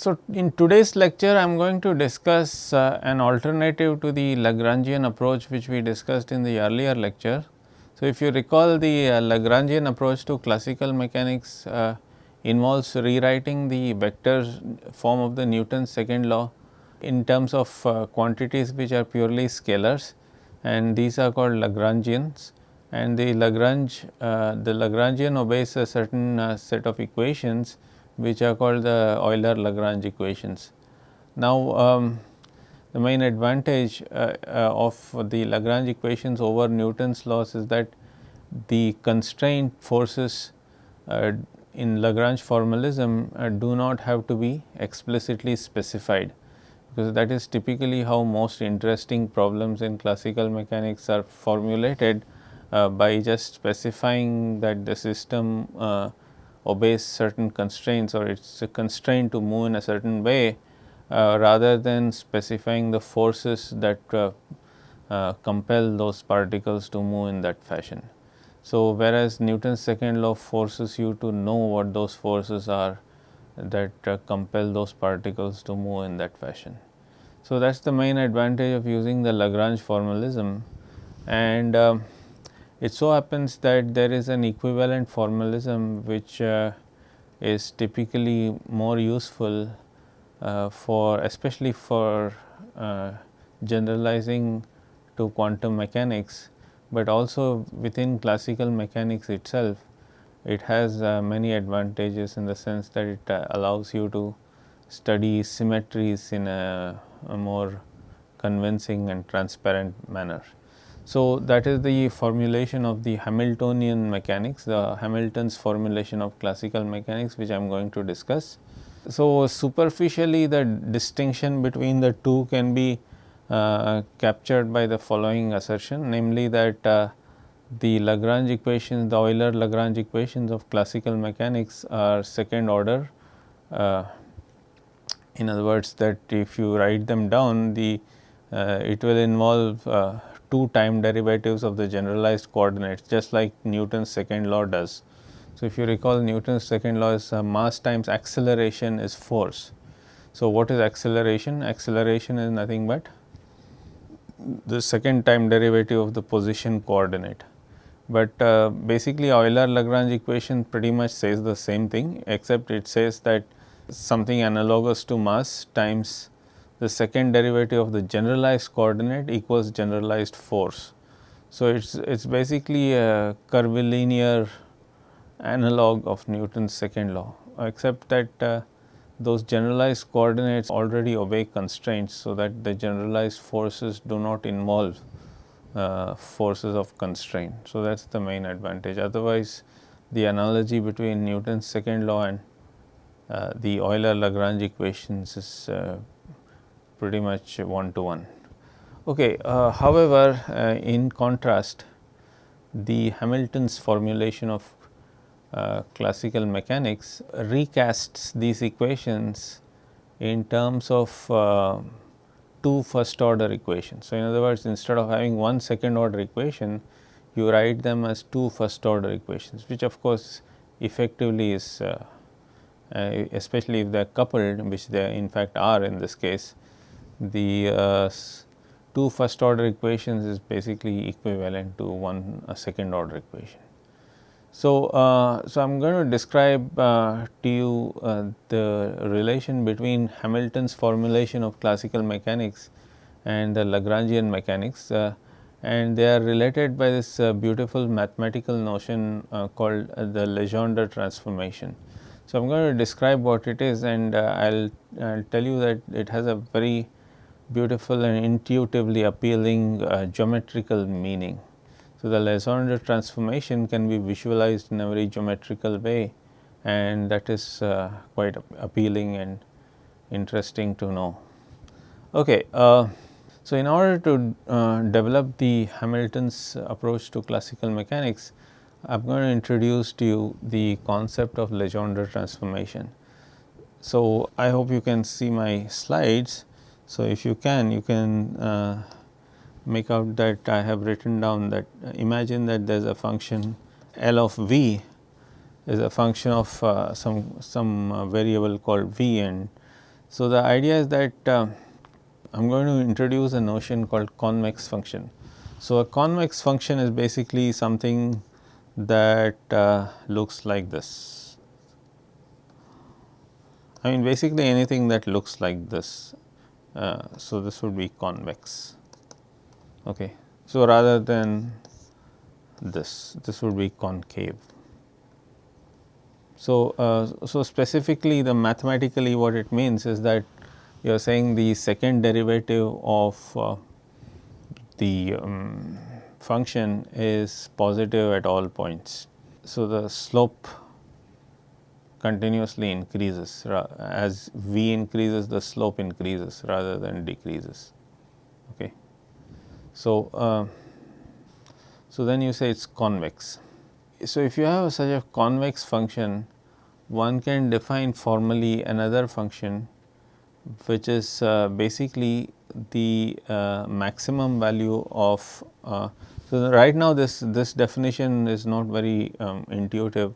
So, in today's lecture I am going to discuss uh, an alternative to the Lagrangian approach which we discussed in the earlier lecture. So, if you recall the uh, Lagrangian approach to classical mechanics uh, involves rewriting the vector form of the Newton's second law in terms of uh, quantities which are purely scalars and these are called Lagrangians and the Lagrange uh, the Lagrangian obeys a certain uh, set of equations which are called the Euler Lagrange equations. Now, um, the main advantage uh, uh, of the Lagrange equations over Newton's laws is that the constraint forces uh, in Lagrange formalism uh, do not have to be explicitly specified because that is typically how most interesting problems in classical mechanics are formulated uh, by just specifying that the system uh, obeys certain constraints or it is a constraint to move in a certain way uh, rather than specifying the forces that uh, uh, compel those particles to move in that fashion. So, whereas Newton's second law forces you to know what those forces are that uh, compel those particles to move in that fashion. So, that is the main advantage of using the Lagrange formalism and um, it so happens that there is an equivalent formalism which uh, is typically more useful uh, for especially for uh, generalizing to quantum mechanics, but also within classical mechanics itself it has uh, many advantages in the sense that it uh, allows you to study symmetries in a, a more convincing and transparent manner. So, that is the formulation of the Hamiltonian mechanics, the Hamilton's formulation of classical mechanics which I am going to discuss. So, superficially the distinction between the two can be uh, captured by the following assertion namely that uh, the Lagrange equations, the Euler Lagrange equations of classical mechanics are second order. Uh, in other words that if you write them down the uh, it will involve uh, two time derivatives of the generalized coordinates just like Newton's second law does. So, if you recall Newton's second law is uh, mass times acceleration is force. So, what is acceleration? Acceleration is nothing but the second time derivative of the position coordinate. But uh, basically Euler Lagrange equation pretty much says the same thing except it says that something analogous to mass times the second derivative of the generalized coordinate equals generalized force. So, it is it is basically a curvilinear analog of Newton's second law except that uh, those generalized coordinates already obey constraints. So, that the generalized forces do not involve uh, forces of constraint. So, that is the main advantage otherwise the analogy between Newton's second law and uh, the Euler Lagrange equations is uh, pretty much one to one. Okay, uh, however, uh, in contrast the Hamilton's formulation of uh, classical mechanics recasts these equations in terms of uh, two first order equations. So, in other words instead of having one second order equation you write them as two first order equations which of course effectively is uh, uh especially if they are coupled which they in fact are in this case the uh, two first order equations is basically equivalent to one second order equation. So, uh, so I am going to describe uh, to you uh, the relation between Hamilton's formulation of classical mechanics and the Lagrangian mechanics uh, and they are related by this uh, beautiful mathematical notion called the Legendre transformation. So, I am going to describe what it is and I will tell you that it has a very beautiful and intuitively appealing uh, geometrical meaning. So, the Legendre transformation can be visualized in a very geometrical way and that is uh, quite appealing and interesting to know. Okay, uh, so, in order to uh, develop the Hamilton's approach to classical mechanics, I am going to introduce to you the concept of Legendre transformation. So, I hope you can see my slides so, if you can you can uh, make out that I have written down that imagine that there is a function L of v is a function of uh, some some uh, variable called v and So, the idea is that uh, I am going to introduce a notion called convex function. So, a convex function is basically something that uh, looks like this. I mean basically anything that looks like this. Uh, so, this would be convex. Okay. So, rather than this, this would be concave. So, uh, so specifically the mathematically what it means is that you are saying the second derivative of uh, the um, function is positive at all points. So, the slope continuously increases as v increases the slope increases rather than decreases. Okay. So, uh, so then you say it is convex. So, if you have such a convex function one can define formally another function which is uh, basically the uh, maximum value of uh, so right now this this definition is not very um, intuitive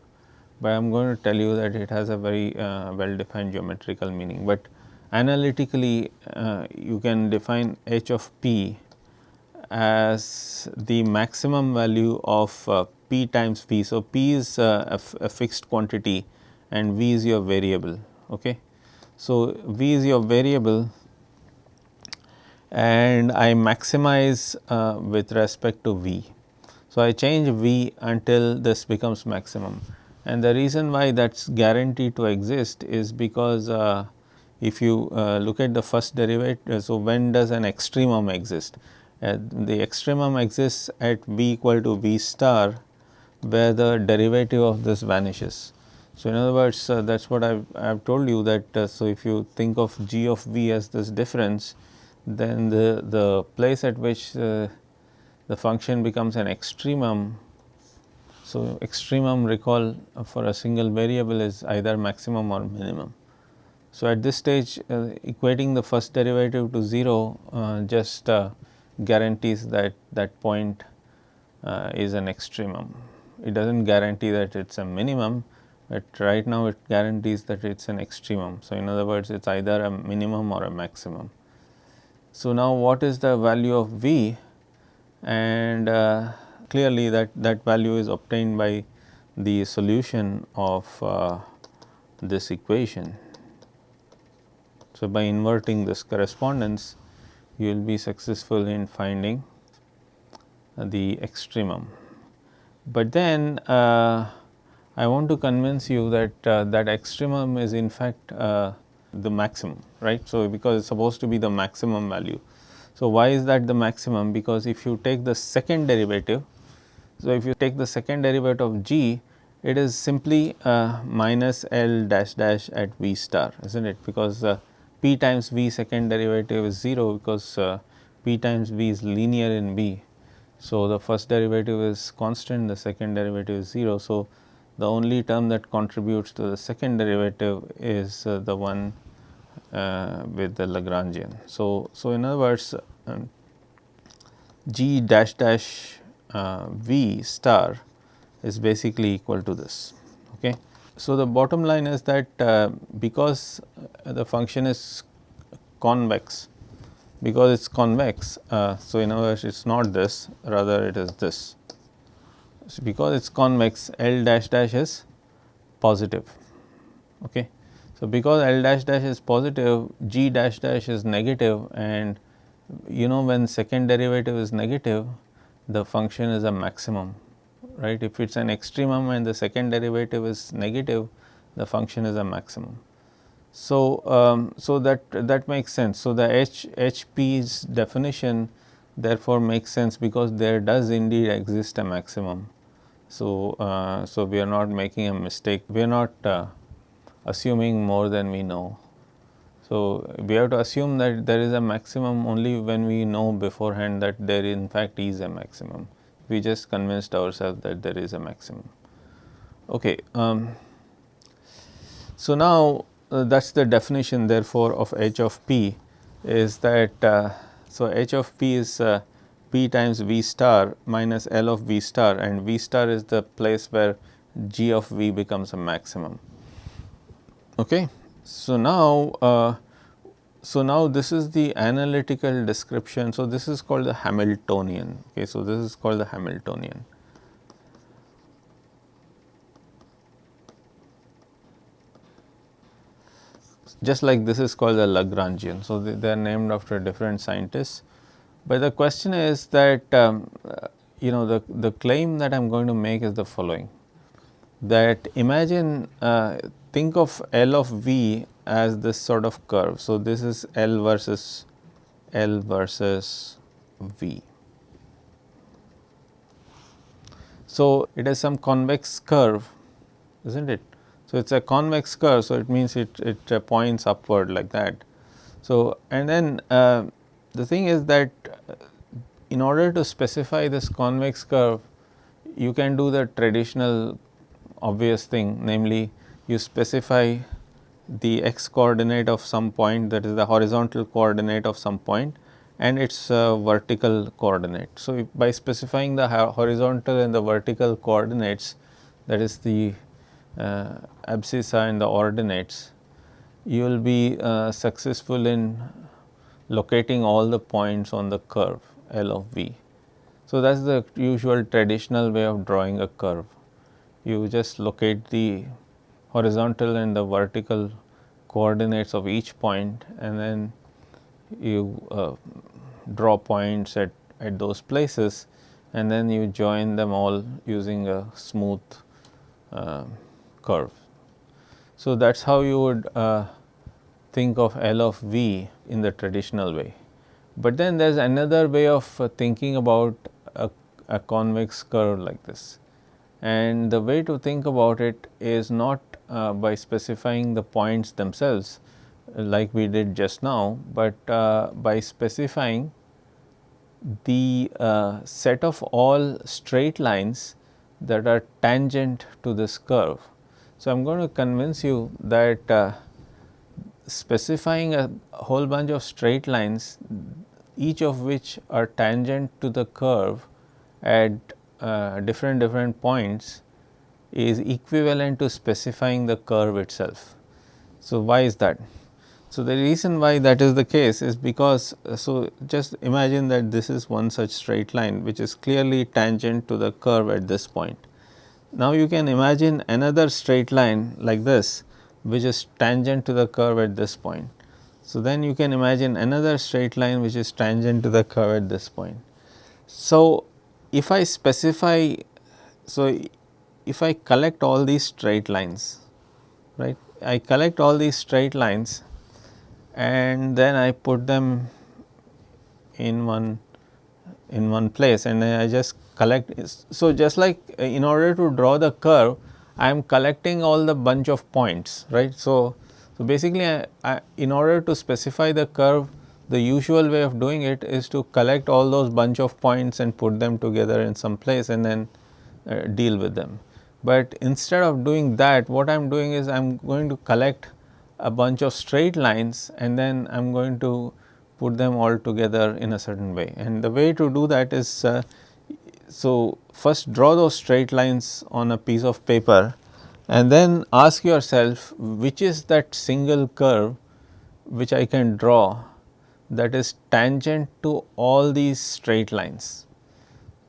but I am going to tell you that it has a very uh, well defined geometrical meaning but analytically uh, you can define h of p as the maximum value of uh, p times v. So, p is a, a fixed quantity and v is your variable. Okay. So, v is your variable and I maximize uh, with respect to v. So, I change v until this becomes maximum and the reason why that is guaranteed to exist is because uh, if you uh, look at the first derivative. So, when does an extremum exist? Uh, the extremum exists at v equal to v star where the derivative of this vanishes. So, in other words uh, that is what I have told you that uh, so if you think of g of v as this difference then the, the place at which uh, the function becomes an extremum. So, extremum recall for a single variable is either maximum or minimum. So, at this stage uh, equating the first derivative to 0 uh, just uh, guarantees that that point is an extremum. It does not guarantee that it is a minimum, but right now it guarantees that it is an extremum. So, in other words it is either a minimum or a maximum. So, now what is the value of V and uh, clearly that, that value is obtained by the solution of uh, this equation. So, by inverting this correspondence you will be successful in finding the extremum. But then uh, I want to convince you that uh, that extremum is in fact uh, the maximum right. So, because it is supposed to be the maximum value. So, why is that the maximum because if you take the second derivative. So, if you take the second derivative of g it is simply uh, minus L dash dash at v star is not it because uh, p times v second derivative is 0 because uh, p times v is linear in v. So, the first derivative is constant the second derivative is 0. So, the only term that contributes to the second derivative is uh, the one uh, with the Lagrangian. So, so in other words um, g dash dash uh, v star is basically equal to this. Okay. So, the bottom line is that uh, because the function is convex, because it is convex. Uh, so, in other words it is not this rather it is this. So, because it is convex L dash dash is positive. Okay. So, because L dash dash is positive G dash dash is negative and you know when second derivative is negative the function is a maximum right. If it is an extremum and the second derivative is negative the function is a maximum. So, um, so that that makes sense. So, the H HP's definition therefore makes sense because there does indeed exist a maximum. So, uh, so we are not making a mistake, we are not uh, assuming more than we know. So, we have to assume that there is a maximum only when we know beforehand that there in fact is a maximum. We just convinced ourselves that there is a maximum. Okay. Um, so, now uh, that is the definition therefore of h of p is that uh, so h of p is uh, p times v star minus L of v star and v star is the place where g of v becomes a maximum. Okay. So, now uh, so now this is the analytical description. So, this is called the Hamiltonian. Okay, so this is called the Hamiltonian. Just like this is called the Lagrangian. So, they, they are named after different scientists. But the question is that um, you know the, the claim that I am going to make is the following that imagine uh, think of L of V as this sort of curve. So, this is L versus L versus V. So, it is some convex curve is not it. So, it is a convex curve. So, it means it, it uh, points upward like that. So, and then uh, the thing is that uh, in order to specify this convex curve you can do the traditional obvious thing namely you specify the x coordinate of some point that is the horizontal coordinate of some point and its uh, vertical coordinate. So, by specifying the horizontal and the vertical coordinates that is the uh, abscissa and the ordinates, you will be uh, successful in locating all the points on the curve L of V. So, that is the usual traditional way of drawing a curve. You just locate the horizontal and the vertical coordinates of each point and then you uh, draw points at, at those places and then you join them all using a smooth uh, curve. So, that is how you would uh, think of L of V in the traditional way. But then there is another way of uh, thinking about a, a convex curve like this and the way to think about it is not uh, by specifying the points themselves like we did just now, but uh, by specifying the uh, set of all straight lines that are tangent to this curve. So, I am going to convince you that uh, specifying a whole bunch of straight lines each of which are tangent to the curve at uh, different different points is equivalent to specifying the curve itself. So, why is that? So, the reason why that is the case is because, uh, so just imagine that this is one such straight line which is clearly tangent to the curve at this point. Now, you can imagine another straight line like this which is tangent to the curve at this point. So, then you can imagine another straight line which is tangent to the curve at this point. So, if I specify, so if I collect all these straight lines, right, I collect all these straight lines and then I put them in one in one place and I just collect. So, just like uh, in order to draw the curve, I am collecting all the bunch of points, right. So, so basically I, I, in order to specify the curve, the usual way of doing it is to collect all those bunch of points and put them together in some place and then uh, deal with them. But instead of doing that what I am doing is I am going to collect a bunch of straight lines and then I am going to put them all together in a certain way. And the way to do that is uh, so first draw those straight lines on a piece of paper and then ask yourself which is that single curve which I can draw that is tangent to all these straight lines.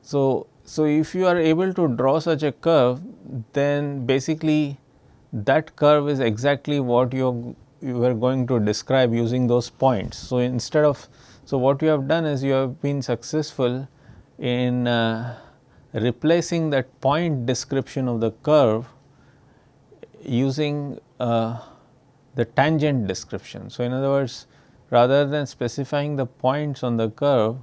So, so, if you are able to draw such a curve then basically that curve is exactly what you you are going to describe using those points. So, instead of so what you have done is you have been successful in uh, replacing that point description of the curve using uh, the tangent description. So, in other words rather than specifying the points on the curve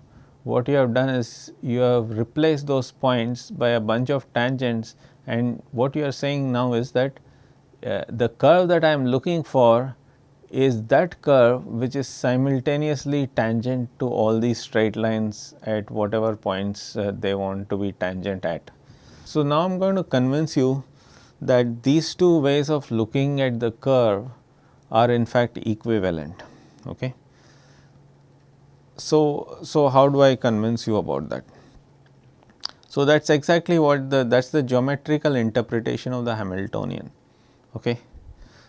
what you have done is you have replaced those points by a bunch of tangents and what you are saying now is that uh, the curve that I am looking for is that curve which is simultaneously tangent to all these straight lines at whatever points uh, they want to be tangent at. So, now I am going to convince you that these two ways of looking at the curve are in fact equivalent. Okay. So, so how do I convince you about that? So, that is exactly what the that is the geometrical interpretation of the Hamiltonian. Okay.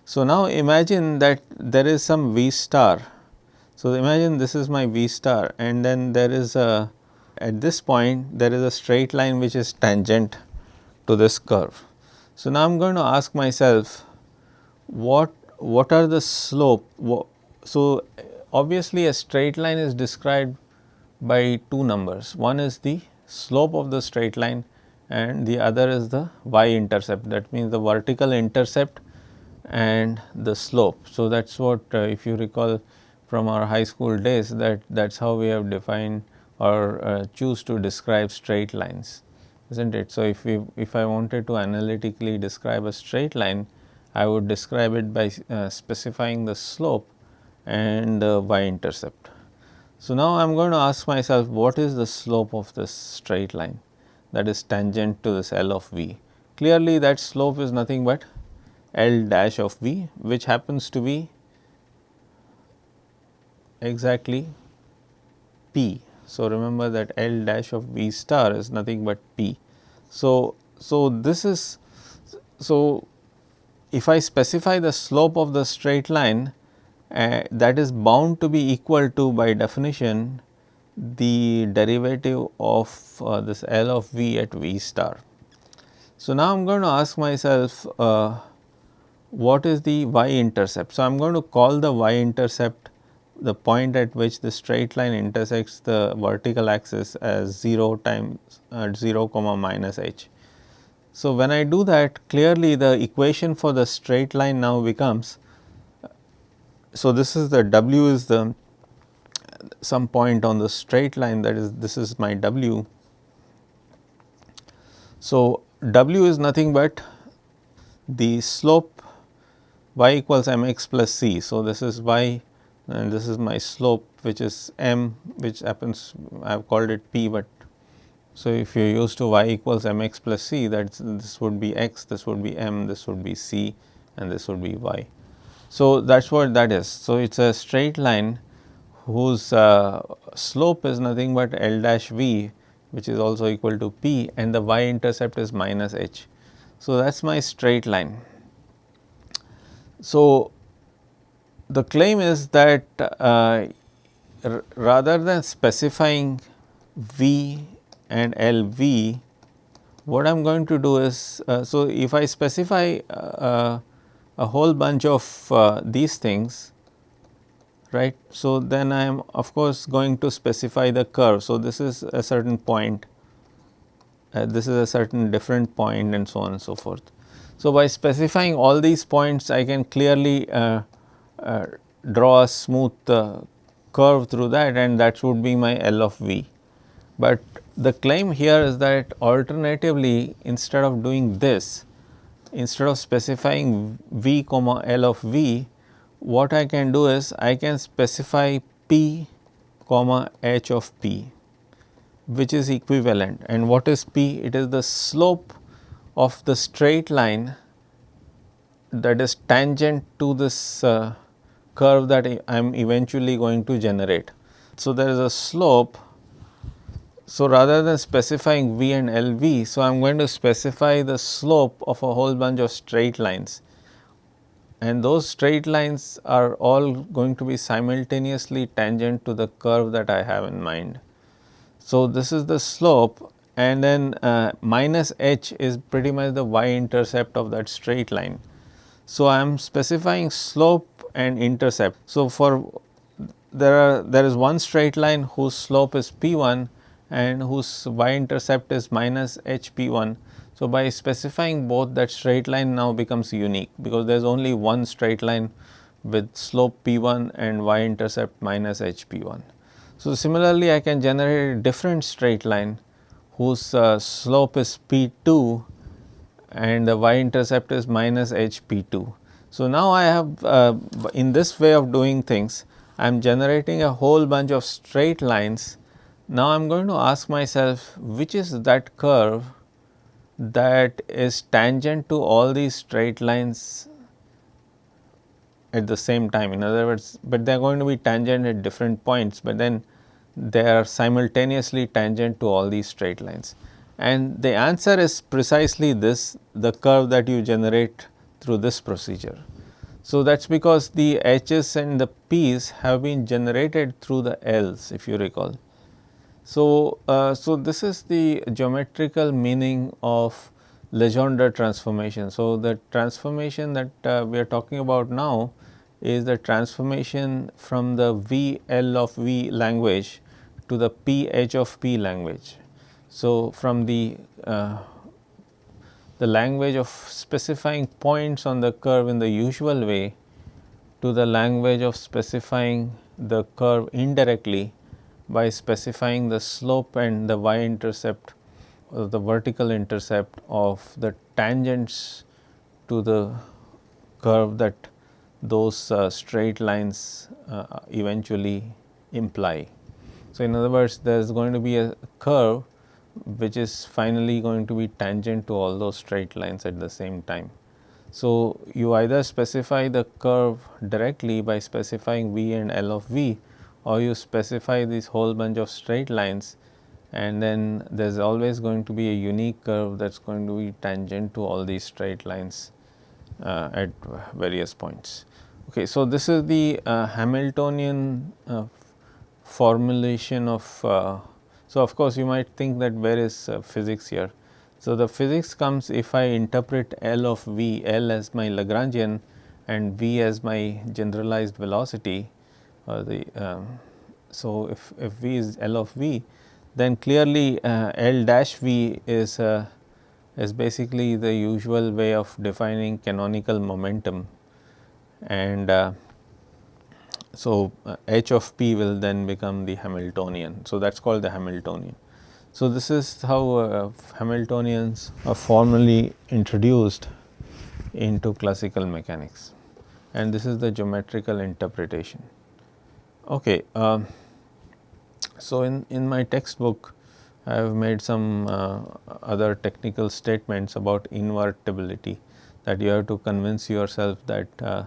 So, now imagine that there is some V star So, imagine this is my V star and then there is a at this point there is a straight line which is tangent to this curve. So, now I am going to ask myself what what are the slope. So, obviously a straight line is described by two numbers. One is the slope of the straight line and the other is the y intercept that means the vertical intercept and the slope. So, that is what uh, if you recall from our high school days that that is how we have defined or uh, choose to describe straight lines is not it. So, if we if I wanted to analytically describe a straight line I would describe it by uh, specifying the slope and y intercept. So, now I am going to ask myself what is the slope of this straight line that is tangent to this L of v. Clearly that slope is nothing but L dash of v which happens to be exactly p. So, remember that L dash of v star is nothing but p. So, so this is so if I specify the slope of the straight line uh, that is bound to be equal to by definition the derivative of uh, this L of v at v star. So, now I am going to ask myself uh, what is the y intercept. So, I am going to call the y intercept the point at which the straight line intersects the vertical axis as 0 times at 0 comma minus h. So, when I do that clearly the equation for the straight line now becomes so this is the w is the some point on the straight line that is this is my w. So, w is nothing but the slope y equals m x plus c. So, this is y and this is my slope which is m which happens I have called it p, but so if you use to y equals m x plus c that this would be x, this would be m, this would be c and this would be y. So, that is what that is. So, it is a straight line whose uh, slope is nothing but L dash v which is also equal to p and the y intercept is minus h. So, that is my straight line. So, the claim is that uh, rather than specifying v and L v, what I am going to do is, uh, so if I specify uh, a whole bunch of uh, these things, right. So, then I am of course going to specify the curve. So, this is a certain point, uh, this is a certain different point and so on and so forth. So, by specifying all these points I can clearly uh, uh, draw a smooth uh, curve through that and that would be my L of v. But the claim here is that alternatively instead of doing this, instead of specifying v comma L of v, what I can do is I can specify p comma h of p which is equivalent and what is p? It is the slope of the straight line that is tangent to this uh, curve that I am eventually going to generate. So, there is a slope. So, rather than specifying v and LV, so I am going to specify the slope of a whole bunch of straight lines and those straight lines are all going to be simultaneously tangent to the curve that I have in mind. So, this is the slope and then uh, minus h is pretty much the y intercept of that straight line. So, I am specifying slope and intercept. So, for there are there is one straight line whose slope is p 1 and whose y intercept is minus h p 1. So, by specifying both that straight line now becomes unique because there is only one straight line with slope p 1 and y intercept minus h p 1. So, similarly I can generate a different straight line whose uh, slope is p 2 and the y intercept is minus h p 2. So, now I have uh, in this way of doing things I am generating a whole bunch of straight lines. Now, I am going to ask myself which is that curve that is tangent to all these straight lines at the same time. In other words, but they are going to be tangent at different points, but then they are simultaneously tangent to all these straight lines. And the answer is precisely this the curve that you generate through this procedure. So, that is because the H's and the P's have been generated through the L's if you recall. So, uh, so this is the geometrical meaning of Legendre transformation. So, the transformation that uh, we are talking about now is the transformation from the V L of V language to the P H of P language. So, from the uh, the language of specifying points on the curve in the usual way to the language of specifying the curve indirectly by specifying the slope and the y intercept or the vertical intercept of the tangents to the curve that those uh, straight lines uh, eventually imply. So, in other words there is going to be a curve which is finally going to be tangent to all those straight lines at the same time. So, you either specify the curve directly by specifying v and L of v or you specify this whole bunch of straight lines and then there is always going to be a unique curve that is going to be tangent to all these straight lines uh, at various points. Okay, so, this is the uh, Hamiltonian uh, formulation of uh, so, of course, you might think that where is uh, physics here. So, the physics comes if I interpret L of V, L as my Lagrangian and V as my generalized velocity or the um, so if, if V is L of V then clearly uh, L dash V is uh, is basically the usual way of defining canonical momentum and uh, so, uh, h of p will then become the Hamiltonian. So, that is called the Hamiltonian. So, this is how uh, Hamiltonians are formally introduced into classical mechanics and this is the geometrical interpretation. Okay, um, so in, in my textbook I have made some uh, other technical statements about invertibility that you have to convince yourself that uh,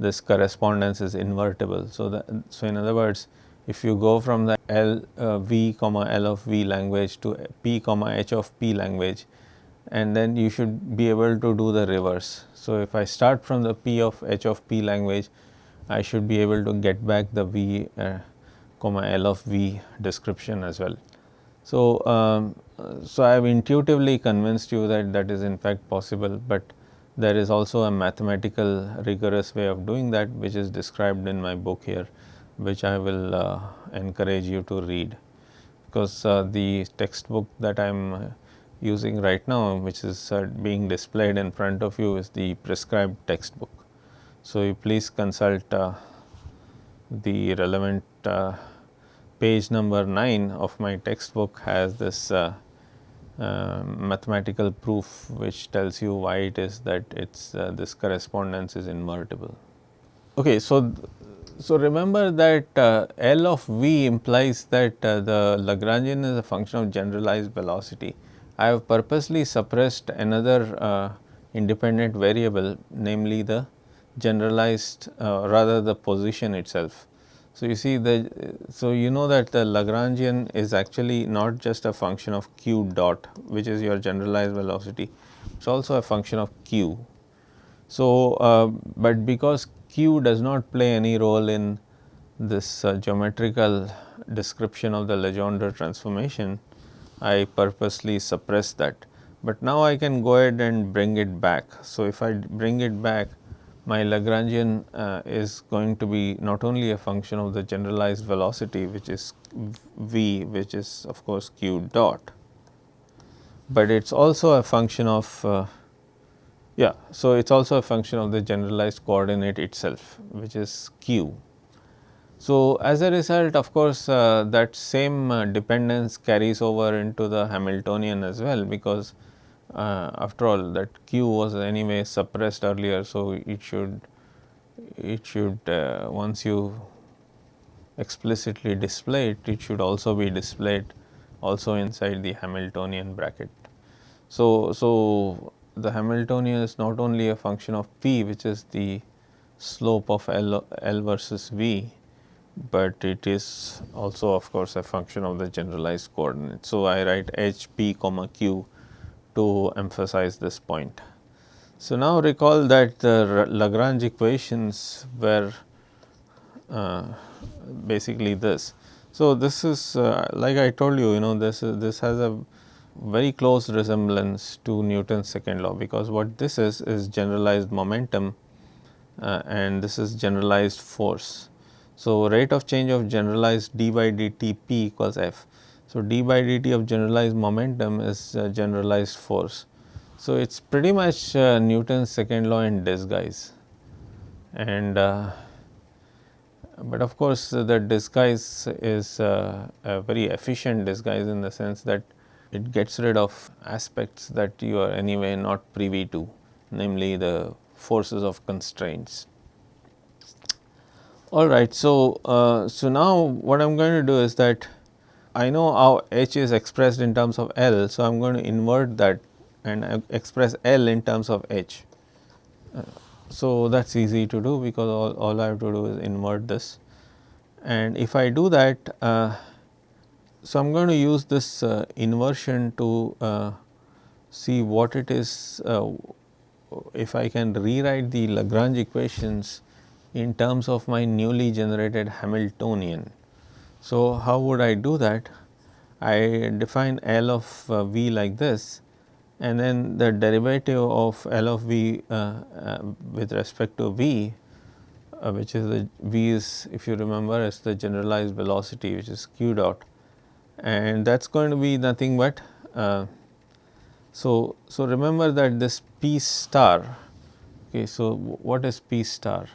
this correspondence is invertible. So, the, so in other words if you go from the L uh, V comma L of V language to P comma H of P language and then you should be able to do the reverse. So, if I start from the P of H of P language I should be able to get back the V uh, comma L of V description as well. So, um, so I have intuitively convinced you that that is in fact possible, but there is also a mathematical rigorous way of doing that which is described in my book here which I will uh, encourage you to read because uh, the textbook that I am uh, using right now which is uh, being displayed in front of you is the prescribed textbook. So, you please consult uh, the relevant uh, page number 9 of my textbook has this uh, mathematical proof which tells you why it is that it's uh, this correspondence is invertible. Okay, so so remember that uh, L of v implies that uh, the Lagrangian is a function of generalized velocity. I have purposely suppressed another uh, independent variable namely the generalized rather the position itself. So, you see the so you know that the Lagrangian is actually not just a function of q dot which is your generalized velocity it is also a function of q. So, uh, but because q does not play any role in this uh, geometrical description of the Legendre transformation I purposely suppress that, but now I can go ahead and bring it back. So, if I bring it back my Lagrangian uh, is going to be not only a function of the generalized velocity which is v which is of course q dot, but it is also a function of uh, yeah. So, it is also a function of the generalized coordinate itself which is q. So, as a result of course, uh, that same uh, dependence carries over into the Hamiltonian as well because after all that q was anyway suppressed earlier. So, it should it should uh, once you explicitly display it, it should also be displayed also inside the Hamiltonian bracket. So, so the Hamiltonian is not only a function of p which is the slope of L, L versus V, but it is also of course a function of the generalized coordinate. So, I write h p comma q to emphasize this point. So, now recall that the Lagrange equations were uh, basically this. So, this is uh, like I told you you know this is this has a very close resemblance to Newton's second law because what this is is generalized momentum uh, and this is generalized force. So, rate of change of generalized d by dt p equals f. So, d by dt of generalized momentum is uh, generalized force. So, it is pretty much uh, Newton's second law in disguise and uh, but of course, the disguise is uh, a very efficient disguise in the sense that it gets rid of aspects that you are anyway not privy to namely the forces of constraints. Alright, so, uh, so now what I am going to do is that I know how h is expressed in terms of L. So, I am going to invert that and express L in terms of h. So, that is easy to do because all, all I have to do is invert this and if I do that uh, so I am going to use this uh, inversion to uh, see what it is uh, if I can rewrite the Lagrange equations in terms of my newly generated Hamiltonian. So, how would I do that? I define L of uh, V like this and then the derivative of L of V uh, uh, with respect to V uh, which is the V is if you remember is the generalized velocity which is q dot and that is going to be nothing but uh, so, so remember that this P star okay so what is P star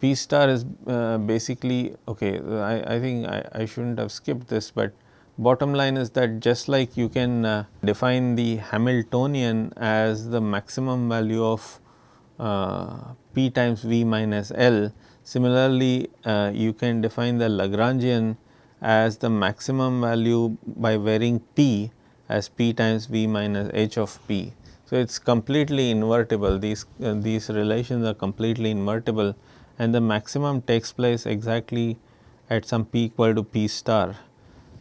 P star is uh, basically okay I, I think I, I shouldn't have skipped this but bottom line is that just like you can uh, define the Hamiltonian as the maximum value of uh, P times V minus L. Similarly, uh, you can define the Lagrangian as the maximum value by varying P as P times V minus H of P. So, it is completely invertible these uh, these relations are completely invertible and the maximum takes place exactly at some P equal to P star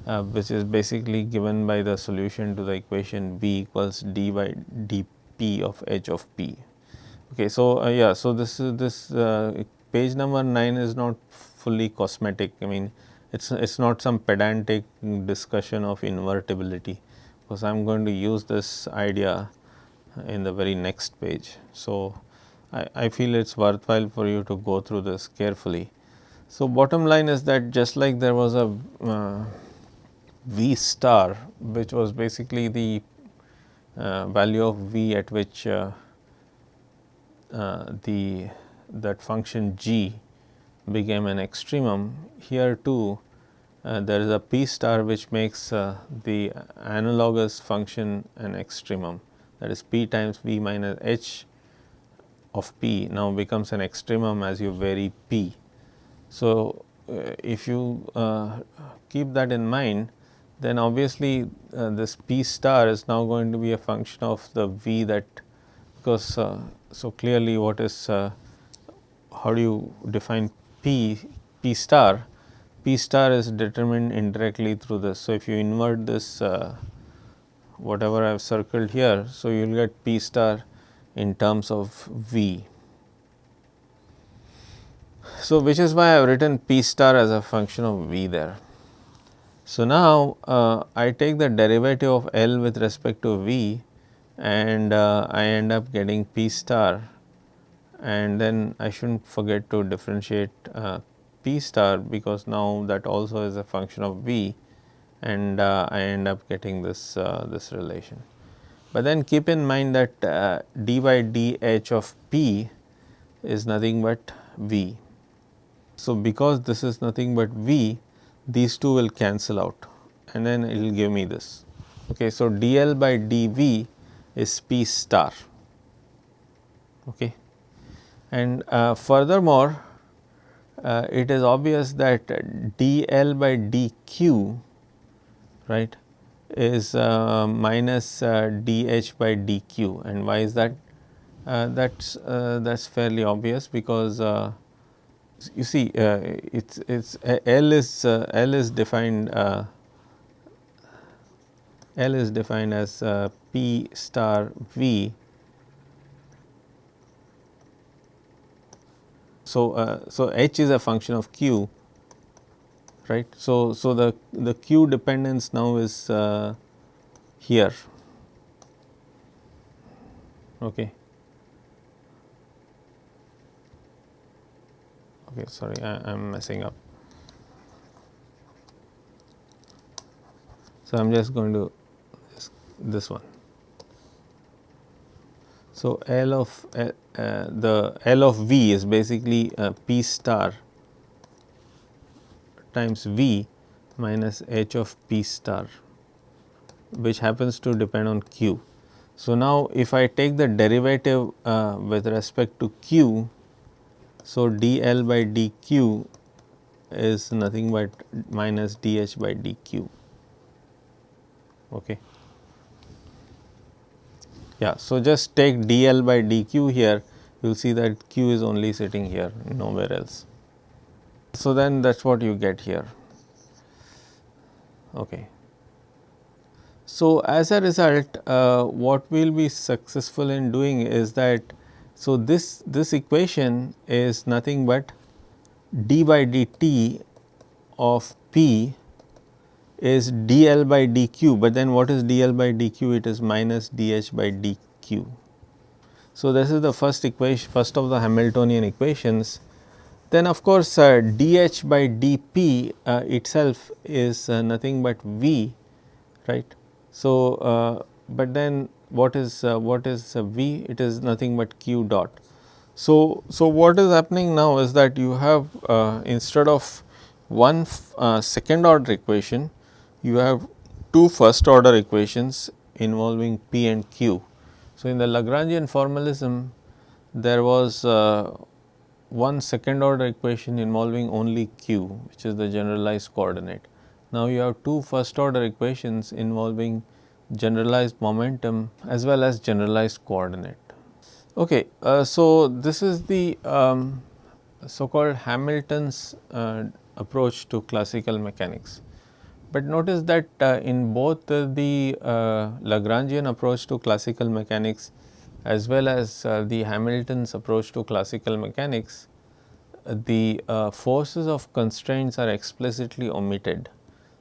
uh, which is basically given by the solution to the equation V equals d by dp of h of p. Okay, so, uh, yeah, so this is this uh, page number 9 is not fully cosmetic. I mean, it's it's not some pedantic discussion of invertibility, because I am going to use this idea in the very next page. So, I, I feel it is worthwhile for you to go through this carefully. So, bottom line is that just like there was a uh, V star which was basically the uh, value of V at which uh, uh, the that function g became an extremum. Here too uh, there is a p star which makes uh, the analogous function an extremum that is p times v minus h of p now becomes an extremum as you vary p. So, uh, if you keep that in mind then obviously uh, this p star is now going to be a function of the v that because uh, so clearly what is uh, how do you define p p star p star is determined indirectly through this so if you invert this uh, whatever i have circled here so you will get p star in terms of v. So which is why i have written p star as a function of v there. So, now uh, I take the derivative of L with respect to V and uh, I end up getting P star. And then I should not forget to differentiate uh, P star because now that also is a function of V and uh, I end up getting this uh, this relation. But then keep in mind that uh, d by dh of P is nothing but V. So, because this is nothing but V these two will cancel out and then it will give me this. Okay. So, dl by dv is p star okay. and uh, furthermore, uh, it is obvious that dl by dq right is uh, minus uh, dH by dQ and why is that? Uh, that's that's fairly obvious because you see it's it's L is L is defined L is defined as uh, P star V. So, uh, so H is a function of Q right. So, so the, the q dependence now is uh, here okay. Okay, sorry, I am messing up. So, I am just going to this, this one. So, L of uh, uh, the L of V is basically uh, P star times V minus H of P star which happens to depend on Q. So, now if I take the derivative uh, with respect to Q, so dl by dq is nothing but minus dh by dq. Okay. Yeah, so just take dl by dq here, you will see that q is only sitting here, nowhere else. So, then that is what you get here. Okay. So, as a result, uh, what we will be successful in doing is that, so this, this equation is nothing but d by dt of p is dl by dq, but then what is dl by dq? It is minus dh by dq. So, this is the first equation, first of the Hamiltonian equations. Then of course, uh, dh by dp uh, itself is uh, nothing but v, right. So, uh, but then what is uh, what is uh, v? It is nothing but q dot. So, so what is happening now is that you have instead of one second order equation, you have two first order equations involving P and Q. So, in the Lagrangian formalism there was one second order equation involving only Q which is the generalized coordinate. Now, you have two first order equations involving generalized momentum as well as generalized coordinate. Okay, uh, so this is the um, so called Hamilton's uh, approach to classical mechanics. But notice that uh, in both the uh, Lagrangian approach to classical mechanics as well as uh, the Hamilton's approach to classical mechanics, the uh, forces of constraints are explicitly omitted.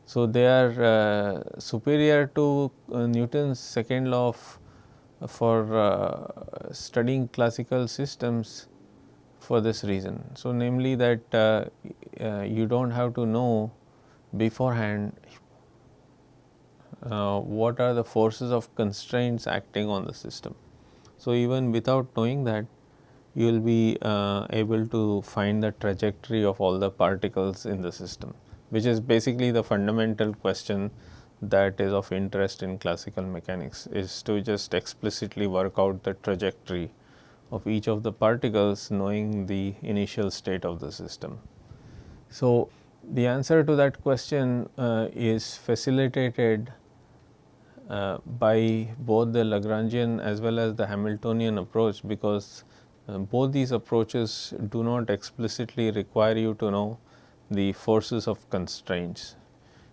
So, they are uh, superior to uh, Newton's second law of for studying classical systems for this reason. So, namely that you do not have to know beforehand uh, what are the forces of constraints acting on the system. So, even without knowing that you will be uh, able to find the trajectory of all the particles in the system which is basically the fundamental question that is of interest in classical mechanics is to just explicitly work out the trajectory of each of the particles knowing the initial state of the system. So, the answer to that question uh, is facilitated uh, by both the Lagrangian as well as the Hamiltonian approach because uh, both these approaches do not explicitly require you to know the forces of constraints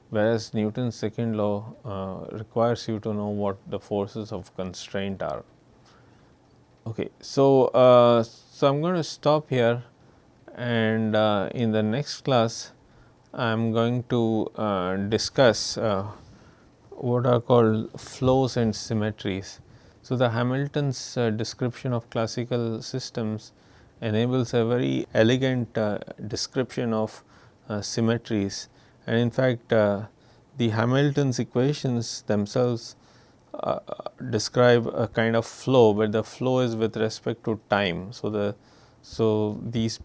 whereas Newton's second law uh, requires you to know what the forces of constraint are. Okay, so, uh, so I am going to stop here and uh, in the next class I am going to uh, discuss what are called flows and symmetries. So, the Hamilton's uh, description of classical systems enables a very elegant uh, description of uh, symmetries and in fact, uh, the Hamilton's equations themselves describe a kind of flow, but the flow is with respect to time. So, the so these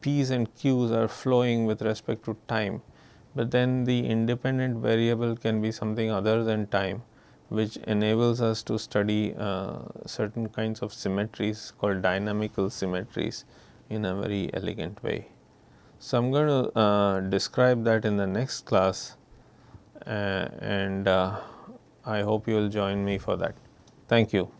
P's and Q's are flowing with respect to time, but then the independent variable can be something other than time which enables us to study uh, certain kinds of symmetries called dynamical symmetries in a very elegant way. So, I am going to uh, describe that in the next class uh, and uh, I hope you will join me for that. Thank you.